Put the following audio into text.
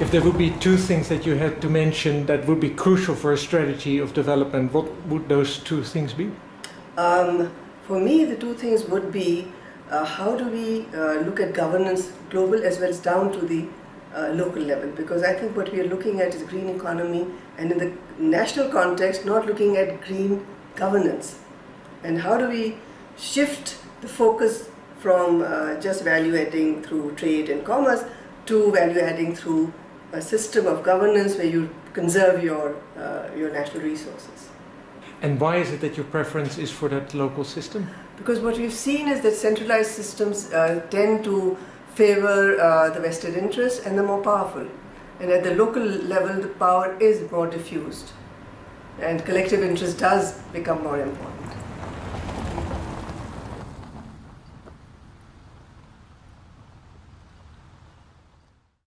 If there would be two things that you had to mention that would be crucial for a strategy of development, what would those two things be? Um, for me, the two things would be uh, how do we uh, look at governance global as well as down to the uh, local level because I think what we are looking at is green economy and in the national context not looking at green governance and how do we shift the focus from uh, just value adding through trade and commerce to value adding through a system of governance where you conserve your, uh, your natural resources. And why is it that your preference is for that local system? Because what we've seen is that centralized systems uh, tend to favor uh, the vested interests and the more powerful. And at the local level, the power is more diffused. And collective interest does become more important.